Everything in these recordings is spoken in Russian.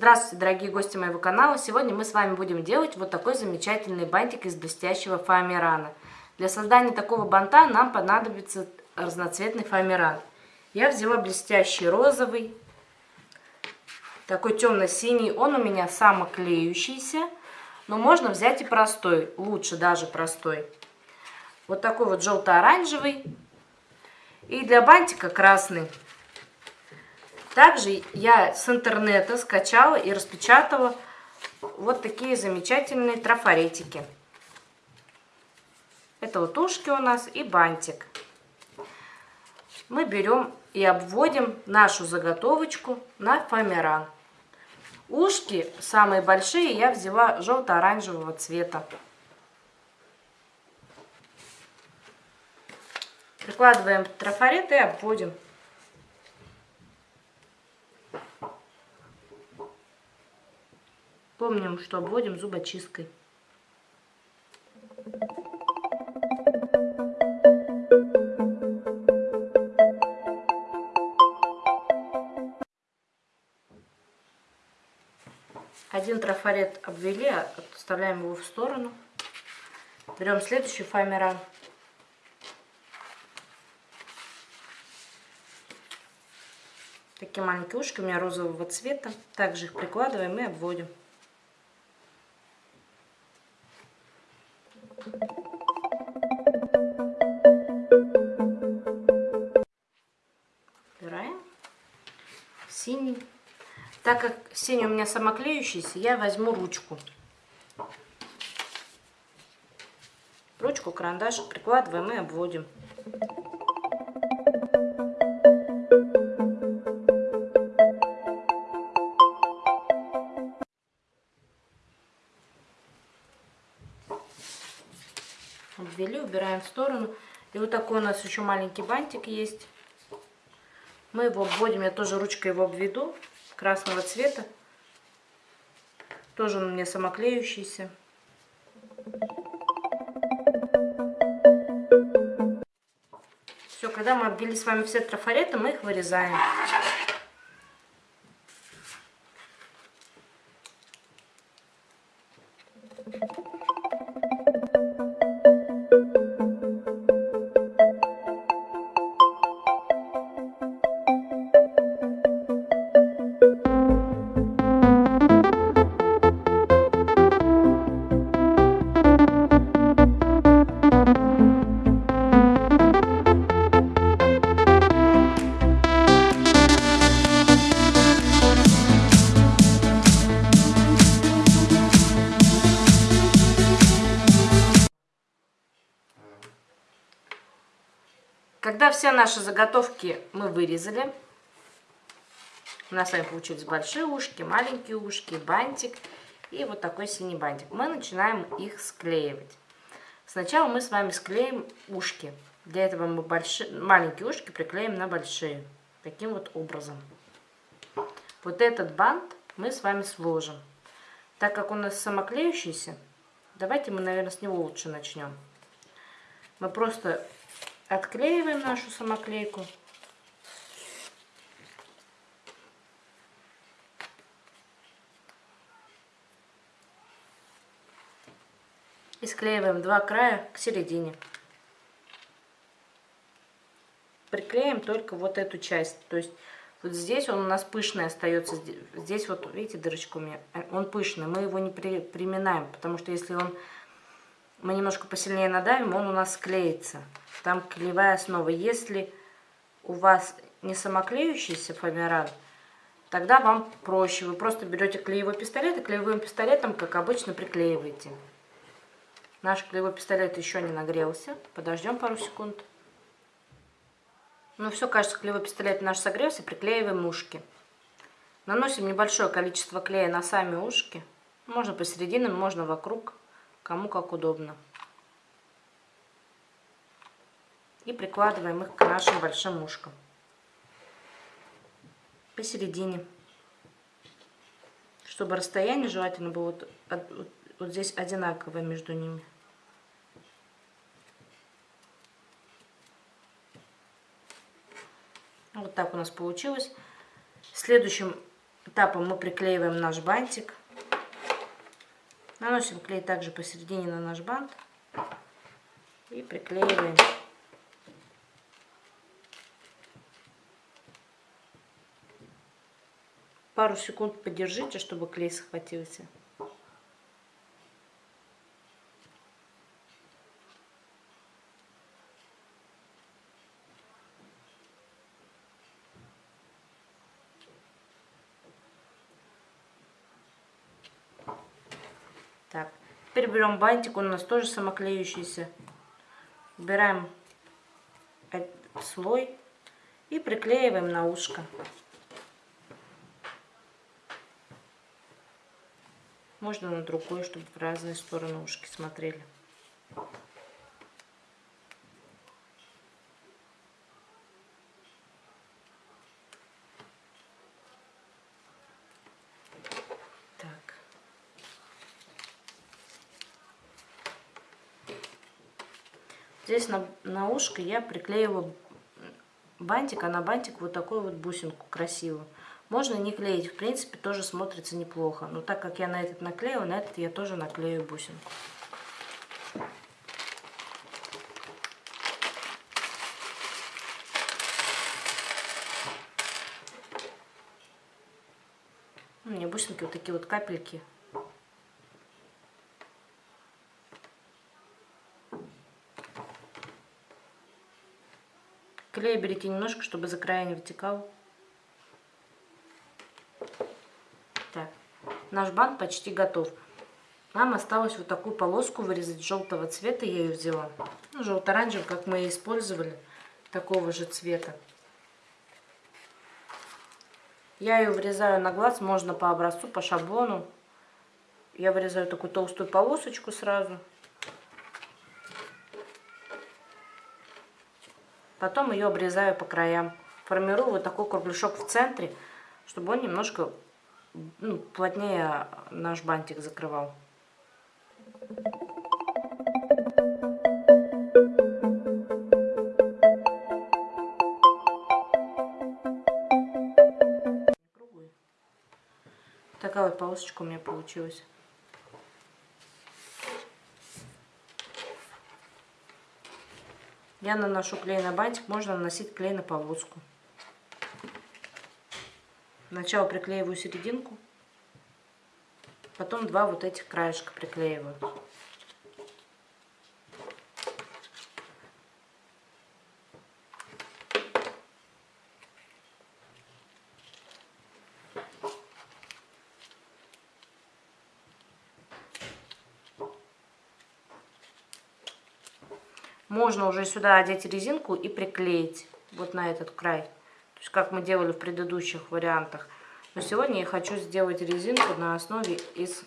Здравствуйте, дорогие гости моего канала! Сегодня мы с вами будем делать вот такой замечательный бантик из блестящего фоамирана. Для создания такого банта нам понадобится разноцветный фоамиран. Я взяла блестящий розовый, такой темно-синий. Он у меня самоклеющийся, но можно взять и простой, лучше даже простой. Вот такой вот желто-оранжевый. И для бантика красный. Также я с интернета скачала и распечатала вот такие замечательные трафаретики. Это вот ушки у нас и бантик. Мы берем и обводим нашу заготовочку на фоамиран. Ушки самые большие я взяла желто-оранжевого цвета. Прикладываем трафарет и обводим. Помним, что обводим зубочисткой. Один трафарет обвели, отставляем его в сторону. Берем следующий фоамиран. Такие маленькие ушки у меня розового цвета. Также их прикладываем и обводим. Синий. Так как синий у меня самоклеющийся, я возьму ручку. Ручку, карандаш прикладываем и обводим. обвели, убираем в сторону. И вот такой у нас еще маленький бантик есть. Мы его обводим, я тоже ручкой его обведу, красного цвета. Тоже он у меня самоклеющийся. Все, когда мы обвели с вами все трафареты, мы их вырезаем. Все наши заготовки мы вырезали, у нас с вами получились большие ушки, маленькие ушки, бантик и вот такой синий бантик. Мы начинаем их склеивать. Сначала мы с вами склеим ушки. Для этого мы большие, маленькие ушки приклеим на большие. Таким вот образом. Вот этот бант мы с вами сложим. Так как он у нас самоклеющийся, давайте мы, наверное, с него лучше начнем. Мы просто Отклеиваем нашу самоклейку. И склеиваем два края к середине. Приклеим только вот эту часть. То есть вот здесь он у нас пышный остается. Здесь вот, видите, дырочка у меня. Он пышный. Мы его не при, приминаем, потому что если он мы немножко посильнее надавим, он у нас склеится. Там клеевая основа. Если у вас не самоклеющийся фоамиран, тогда вам проще. Вы просто берете клеевой пистолет и клеевым пистолетом, как обычно, приклеиваете. Наш клеевой пистолет еще не нагрелся. Подождем пару секунд. Ну все, кажется, клеевой пистолет наш согрелся. Приклеиваем ушки. Наносим небольшое количество клея на сами ушки. Можно посередине, можно вокруг. Кому как удобно. И прикладываем их к нашим большим ушкам. Посередине. Чтобы расстояние желательно было вот, вот, вот здесь одинаковое между ними. Вот так у нас получилось. Следующим этапом мы приклеиваем наш бантик. Наносим клей также посередине на наш бант и приклеиваем. Пару секунд подержите, чтобы клей схватился. Так, теперь берем бантик, он у нас тоже самоклеющийся. Убираем слой и приклеиваем на ушко. Можно на другой, чтобы в разные стороны ушки смотрели. Здесь на, на ушко я приклеила бантик, а на бантик вот такую вот бусинку красивую. Можно не клеить, в принципе, тоже смотрится неплохо. Но так как я на этот наклеила, на этот я тоже наклею бусинку. У меня бусинки вот такие вот капельки Клей берите немножко, чтобы за края не вытекал. Так, наш бант почти готов. Нам осталось вот такую полоску вырезать желтого цвета, я ее взяла. Ну, желто-оранжевый, как мы и использовали, такого же цвета. Я ее вырезаю на глаз, можно по образцу, по шаблону. Я вырезаю такую толстую полосочку сразу. Потом ее обрезаю по краям. Формирую вот такой кругляшок в центре, чтобы он немножко ну, плотнее наш бантик закрывал. Такая вот полосочка у меня получилась. Я наношу клей на бантик, можно наносить клей на полоску. Сначала приклеиваю серединку, потом два вот этих краешка приклеиваю. Можно уже сюда одеть резинку и приклеить вот на этот край. То есть как мы делали в предыдущих вариантах. Но сегодня я хочу сделать резинку на основе из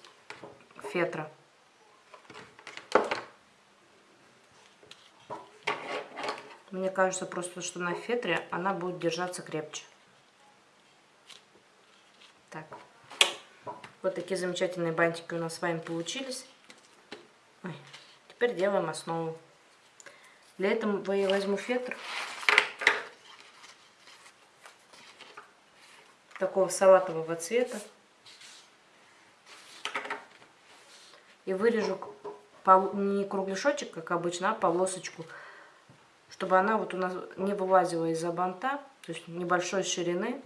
фетра. Мне кажется просто, что на фетре она будет держаться крепче. Так. Вот такие замечательные бантики у нас с вами получились. Ой. Теперь делаем основу. Для этого я возьму фетр. Такого салатового цвета. И вырежу не кругляшочек, как обычно, а полосочку. Чтобы она вот у нас не вылазила из-за банта. То есть небольшой ширины.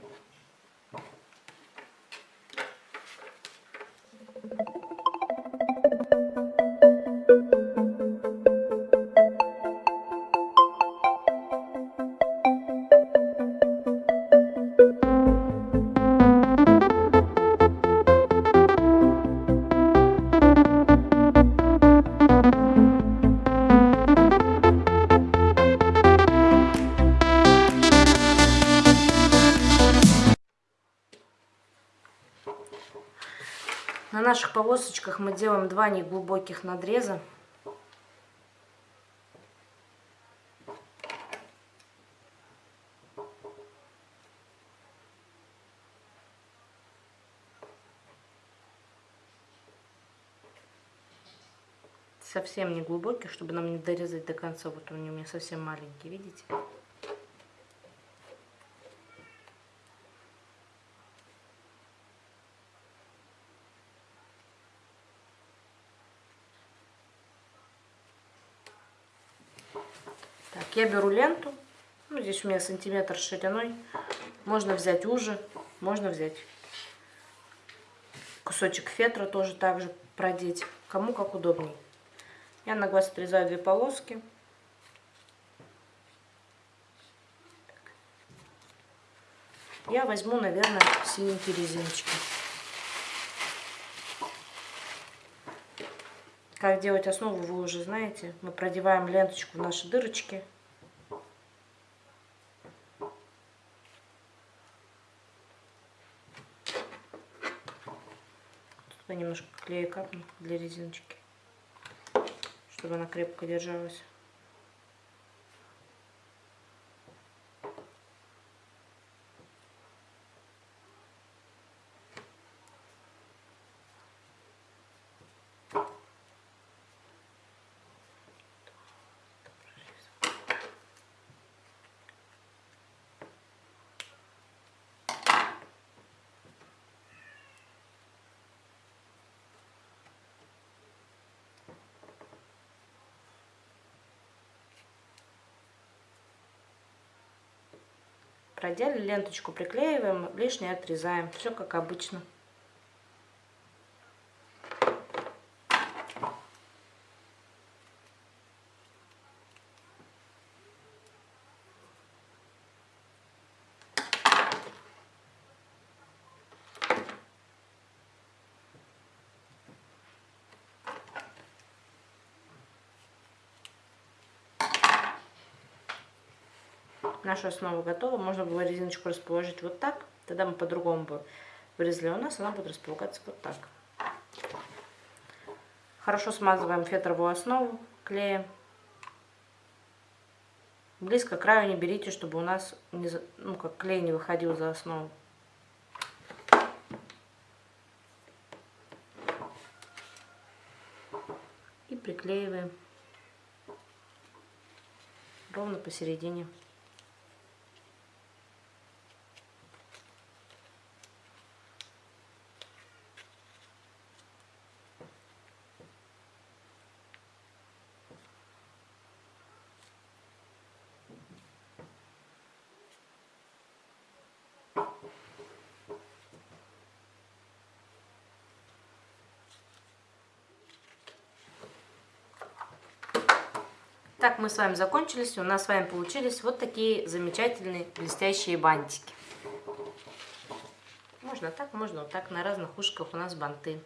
На наших полосочках мы делаем два неглубоких надреза. совсем не глубоких, чтобы нам не дорезать до конца. Вот он у меня совсем маленький, видите? Так, я беру ленту. Ну, здесь у меня сантиметр шириной. Можно взять уже, можно взять кусочек фетра тоже также продеть. Кому как удобней. Я на глаз отрезаю две полоски. Я возьму, наверное, синенькие резиночки. Как делать основу, вы уже знаете. Мы продеваем ленточку в наши дырочки. Тут немножко клея капну для резиночки, чтобы она крепко держалась. Продели ленточку приклеиваем, лишнее отрезаем. Все как обычно. Наша основа готова. Можно было резиночку расположить вот так. Тогда мы по-другому бы вырезали. У нас она будет располагаться вот так. Хорошо смазываем фетровую основу клеем. Близко к краю не берите, чтобы у нас не, ну, как клей не выходил за основу. И приклеиваем ровно посередине. Так, мы с вами закончились. У нас с вами получились вот такие замечательные блестящие бантики. Можно так, можно вот так. На разных ушках у нас банты.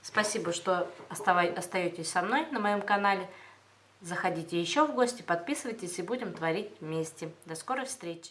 Спасибо, что остаетесь со мной на моем канале. Заходите еще в гости, подписывайтесь и будем творить вместе. До скорой встречи!